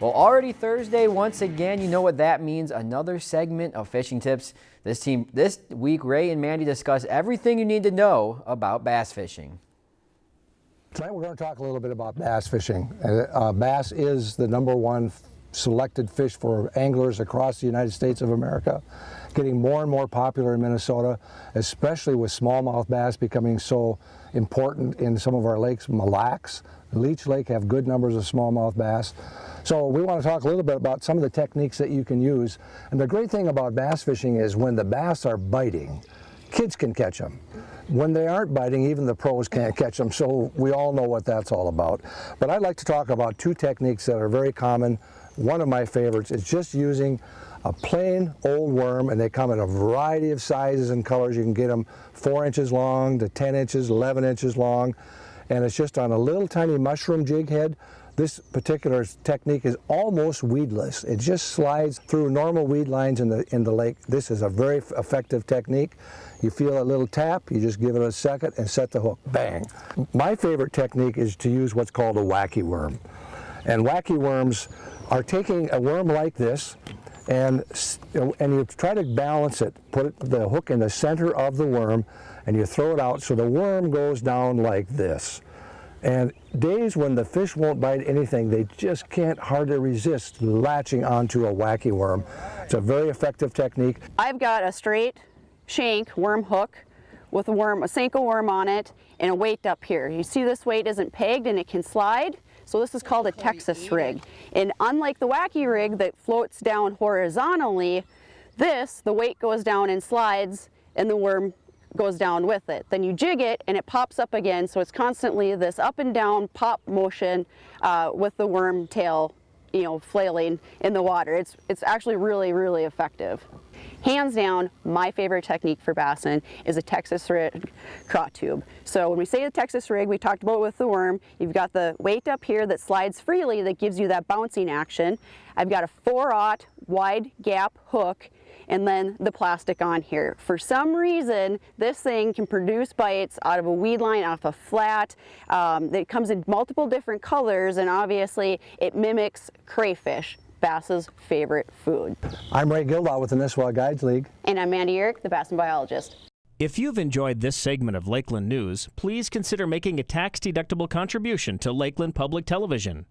Well, already Thursday, once again, you know what that means. Another segment of fishing tips. This team, this week, Ray and Mandy discuss everything you need to know about bass fishing. Tonight we're going to talk a little bit about bass fishing. Uh, bass is the number one selected fish for anglers across the United States of America, getting more and more popular in Minnesota, especially with smallmouth bass becoming so important in some of our lakes. Mille Lacs, Leech Lake have good numbers of smallmouth bass. So we want to talk a little bit about some of the techniques that you can use. And the great thing about bass fishing is when the bass are biting, kids can catch them. When they aren't biting, even the pros can't catch them, so we all know what that's all about. But I'd like to talk about two techniques that are very common one of my favorites is just using a plain old worm and they come in a variety of sizes and colors. You can get them four inches long to 10 inches, 11 inches long. And it's just on a little tiny mushroom jig head. This particular technique is almost weedless. It just slides through normal weed lines in the, in the lake. This is a very effective technique. You feel a little tap, you just give it a second and set the hook, bang. My favorite technique is to use what's called a wacky worm. And wacky worms are taking a worm like this and, and you try to balance it, put the hook in the center of the worm and you throw it out so the worm goes down like this. And days when the fish won't bite anything, they just can't hardly resist latching onto a wacky worm. It's a very effective technique. I've got a straight shank worm hook with a worm, a Senko worm on it, and a weight up here. You see this weight isn't pegged and it can slide. So this is called a Texas rig. And unlike the wacky rig that floats down horizontally, this, the weight goes down and slides and the worm goes down with it. Then you jig it and it pops up again. So it's constantly this up and down pop motion uh, with the worm tail you know, flailing in the water. It's, it's actually really, really effective. Hands down, my favorite technique for bassin is a Texas rig craw tube. So when we say the Texas rig, we talked about with the worm, you've got the weight up here that slides freely that gives you that bouncing action. I've got a 4-aught wide gap hook and then the plastic on here. For some reason, this thing can produce bites out of a weed line, off a flat. Um, it comes in multiple different colors and obviously it mimics crayfish. Bass's favorite food. I'm Ray Gildaw with the Nisswa Guides League. And I'm Mandy Uhrich, the Bassin Biologist. If you've enjoyed this segment of Lakeland News, please consider making a tax-deductible contribution to Lakeland Public Television.